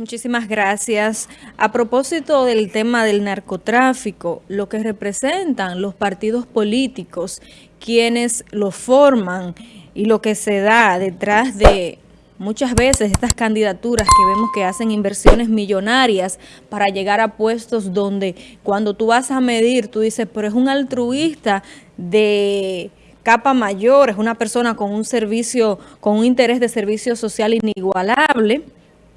Muchísimas gracias. A propósito del tema del narcotráfico, lo que representan los partidos políticos, quienes lo forman y lo que se da detrás de muchas veces estas candidaturas que vemos que hacen inversiones millonarias para llegar a puestos donde cuando tú vas a medir, tú dices, pero es un altruista de capa mayor, es una persona con un servicio, con un interés de servicio social inigualable,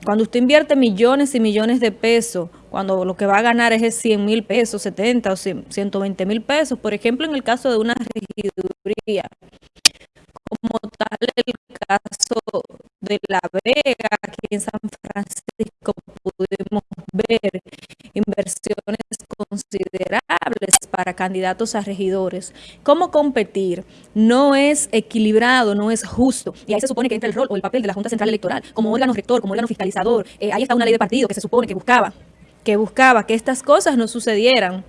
cuando usted invierte millones y millones de pesos, cuando lo que va a ganar es 100 mil pesos, 70 o 120 mil pesos, por ejemplo, en el caso de una regiduría, como tal el caso de La Vega, aquí en San Francisco pudimos ver inversiones considerables para candidatos a regidores. ¿Cómo competir? No es equilibrado, no es justo. Y ahí se supone que entra el rol o el papel de la Junta Central Electoral como órgano rector, como órgano fiscalizador. Eh, ahí está una ley de partido que se supone que buscaba, que buscaba que estas cosas no sucedieran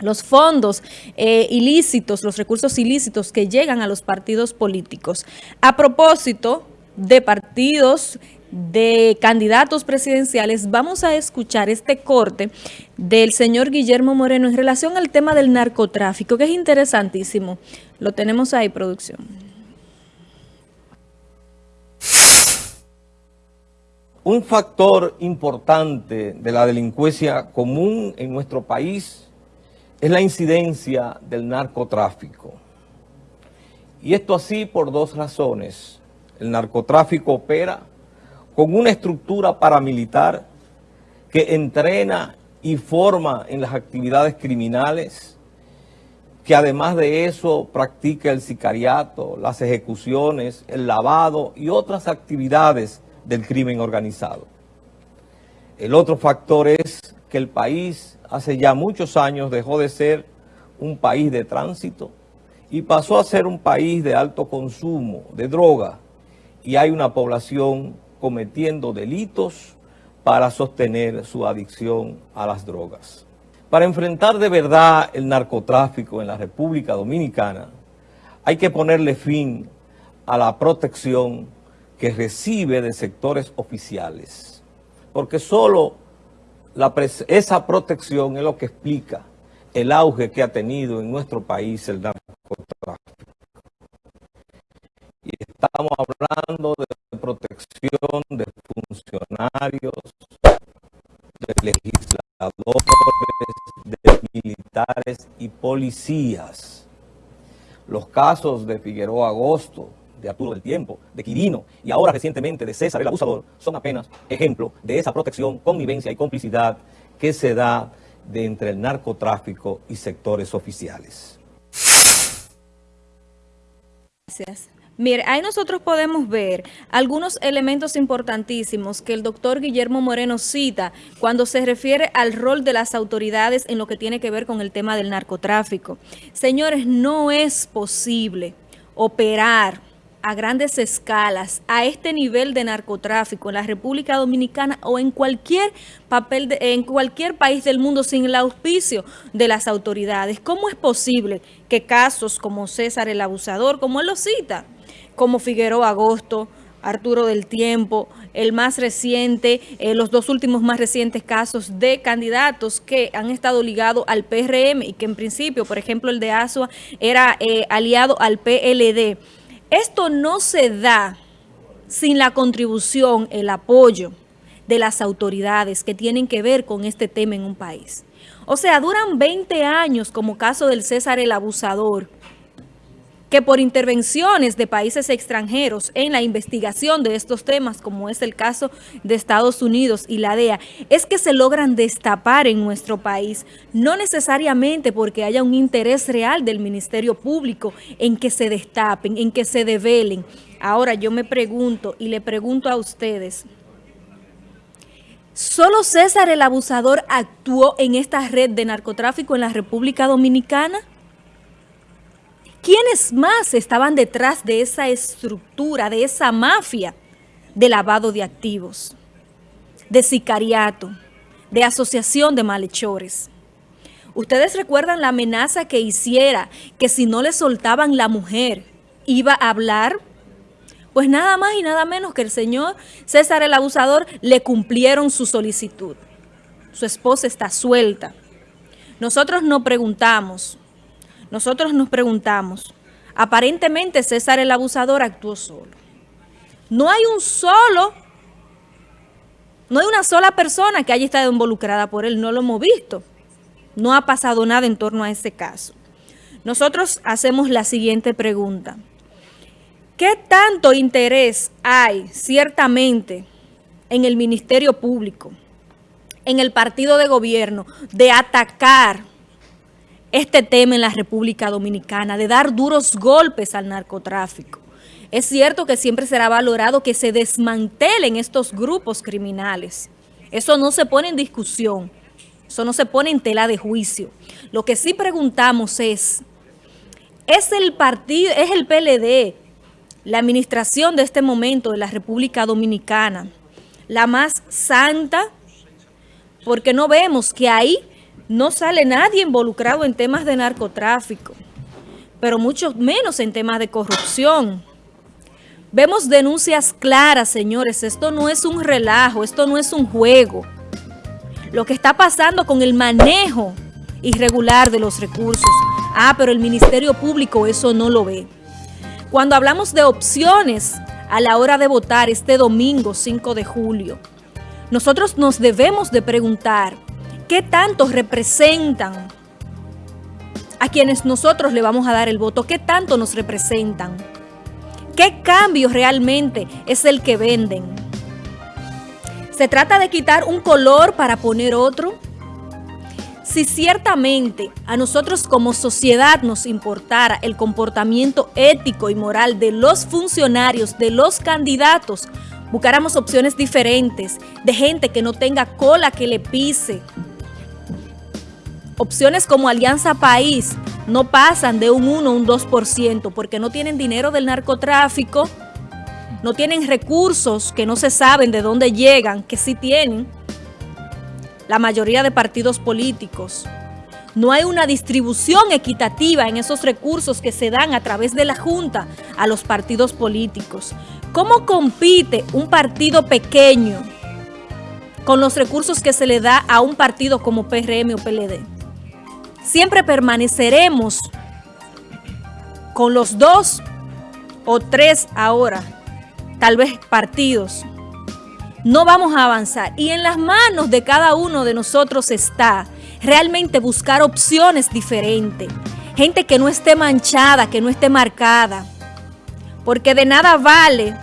los fondos eh, ilícitos, los recursos ilícitos que llegan a los partidos políticos. A propósito de partidos de candidatos presidenciales, vamos a escuchar este corte del señor Guillermo Moreno en relación al tema del narcotráfico, que es interesantísimo. Lo tenemos ahí, producción. Un factor importante de la delincuencia común en nuestro país es la incidencia del narcotráfico. Y esto así por dos razones. El narcotráfico opera con una estructura paramilitar que entrena y forma en las actividades criminales, que además de eso practica el sicariato, las ejecuciones, el lavado y otras actividades del crimen organizado. El otro factor es que el país hace ya muchos años dejó de ser un país de tránsito y pasó a ser un país de alto consumo de droga y hay una población cometiendo delitos para sostener su adicción a las drogas. Para enfrentar de verdad el narcotráfico en la República Dominicana, hay que ponerle fin a la protección que recibe de sectores oficiales, porque solo esa protección es lo que explica el auge que ha tenido en nuestro país el narcotráfico. Estamos hablando de protección de funcionarios, de legisladores, de militares y policías. Los casos de Figueroa Agosto, de Arturo del Tiempo, de Quirino y ahora recientemente de César el Abusador son apenas ejemplo de esa protección, convivencia y complicidad que se da entre el narcotráfico y sectores oficiales. Gracias. Mire, ahí nosotros podemos ver algunos elementos importantísimos que el doctor Guillermo Moreno cita cuando se refiere al rol de las autoridades en lo que tiene que ver con el tema del narcotráfico. Señores, no es posible operar a grandes escalas a este nivel de narcotráfico en la República Dominicana o en cualquier papel de, en cualquier país del mundo sin el auspicio de las autoridades. ¿Cómo es posible que casos como César el Abusador, como él lo cita, como Figueroa Agosto, Arturo del Tiempo, el más reciente, eh, los dos últimos más recientes casos de candidatos que han estado ligados al PRM y que en principio, por ejemplo, el de Asua era eh, aliado al PLD. Esto no se da sin la contribución, el apoyo de las autoridades que tienen que ver con este tema en un país. O sea, duran 20 años como caso del César el Abusador, que por intervenciones de países extranjeros en la investigación de estos temas, como es el caso de Estados Unidos y la DEA, es que se logran destapar en nuestro país, no necesariamente porque haya un interés real del Ministerio Público en que se destapen, en que se develen. Ahora yo me pregunto y le pregunto a ustedes, ¿solo César el Abusador actuó en esta red de narcotráfico en la República Dominicana? ¿Quiénes más estaban detrás de esa estructura, de esa mafia de lavado de activos, de sicariato, de asociación de malhechores? ¿Ustedes recuerdan la amenaza que hiciera que si no le soltaban la mujer iba a hablar? Pues nada más y nada menos que el señor César el Abusador le cumplieron su solicitud. Su esposa está suelta. Nosotros nos preguntamos, nosotros nos preguntamos, aparentemente César el Abusador actuó solo. No hay un solo, no hay una sola persona que haya estado involucrada por él, no lo hemos visto. No ha pasado nada en torno a ese caso. Nosotros hacemos la siguiente pregunta. ¿Qué tanto interés hay ciertamente en el Ministerio Público, en el partido de gobierno, de atacar este tema en la República Dominicana, de dar duros golpes al narcotráfico? Es cierto que siempre será valorado que se desmantelen estos grupos criminales. Eso no se pone en discusión, eso no se pone en tela de juicio. Lo que sí preguntamos es, ¿es el partido, es el PLD la administración de este momento de la República Dominicana, la más santa, porque no vemos que ahí no sale nadie involucrado en temas de narcotráfico, pero mucho menos en temas de corrupción. Vemos denuncias claras, señores, esto no es un relajo, esto no es un juego. Lo que está pasando con el manejo irregular de los recursos. Ah, pero el Ministerio Público eso no lo ve. Cuando hablamos de opciones a la hora de votar este domingo 5 de julio, nosotros nos debemos de preguntar qué tanto representan a quienes nosotros le vamos a dar el voto, qué tanto nos representan, qué cambio realmente es el que venden. ¿Se trata de quitar un color para poner otro? Si ciertamente a nosotros como sociedad nos importara el comportamiento ético y moral de los funcionarios, de los candidatos, buscáramos opciones diferentes, de gente que no tenga cola que le pise. Opciones como Alianza País no pasan de un 1 o un 2% porque no tienen dinero del narcotráfico, no tienen recursos que no se saben de dónde llegan, que sí tienen, la mayoría de partidos políticos. No hay una distribución equitativa en esos recursos que se dan a través de la Junta a los partidos políticos. ¿Cómo compite un partido pequeño con los recursos que se le da a un partido como PRM o PLD? Siempre permaneceremos con los dos o tres ahora, tal vez partidos no vamos a avanzar. Y en las manos de cada uno de nosotros está realmente buscar opciones diferentes. Gente que no esté manchada, que no esté marcada. Porque de nada vale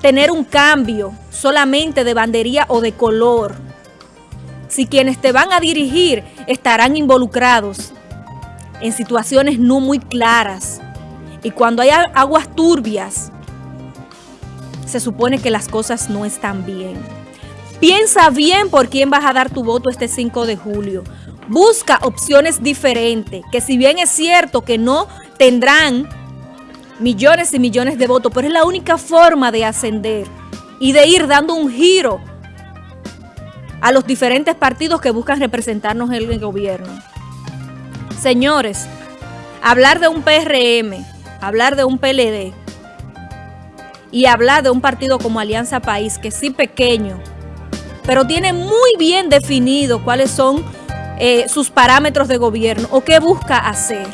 tener un cambio solamente de bandería o de color. Si quienes te van a dirigir estarán involucrados en situaciones no muy claras. Y cuando hay aguas turbias, se supone que las cosas no están bien. Piensa bien por quién vas a dar tu voto este 5 de julio. Busca opciones diferentes, que si bien es cierto que no tendrán millones y millones de votos, pero es la única forma de ascender y de ir dando un giro a los diferentes partidos que buscan representarnos en el gobierno. Señores, hablar de un PRM, hablar de un PLD, y hablar de un partido como Alianza País, que sí pequeño, pero tiene muy bien definido cuáles son eh, sus parámetros de gobierno o qué busca hacer.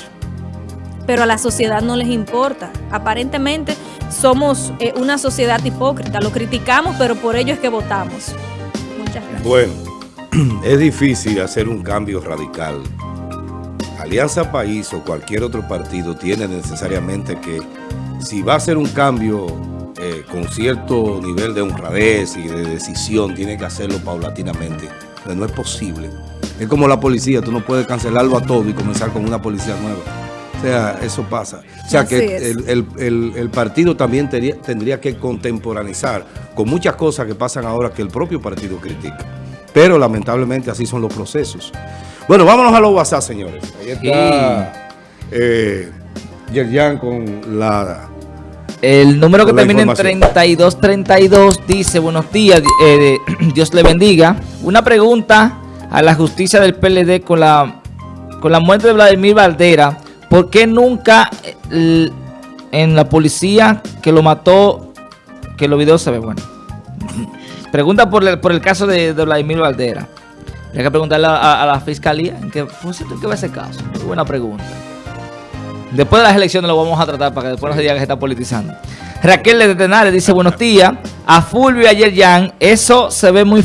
Pero a la sociedad no les importa. Aparentemente somos eh, una sociedad hipócrita. Lo criticamos, pero por ello es que votamos. Bueno, es difícil hacer un cambio radical. Alianza País o cualquier otro partido tiene necesariamente que, si va a hacer un cambio eh, con cierto nivel de honradez y de decisión, tiene que hacerlo paulatinamente. Pero no es posible. Es como la policía, tú no puedes cancelarlo a todo y comenzar con una policía nueva. O sea, eso pasa. O sea, que el, partido también tendría, que contemporanizar con muchas cosas que pasan ahora que el propio partido critica. Pero lamentablemente así son los procesos. Bueno, vámonos a los WhatsApp, señores. Ahí está eh, Yerjan con la el número que termina en 3232 dice, buenos días, eh, Dios le bendiga. Una pregunta a la justicia del PLD con la, con la muerte de Vladimir Valdera. ¿Por qué nunca en la policía que lo mató, que los videos se ven, bueno. Pregunta por el, por el caso de, Vladimir Valdera. Hay que preguntarle a, la fiscalía en qué, qué va ese caso. Muy buena pregunta. Después de las elecciones lo vamos a tratar para que después no se diga que se está politizando. Raquel de Tenares dice, buenos días. A Fulvio y a Yerjan, eso se ve muy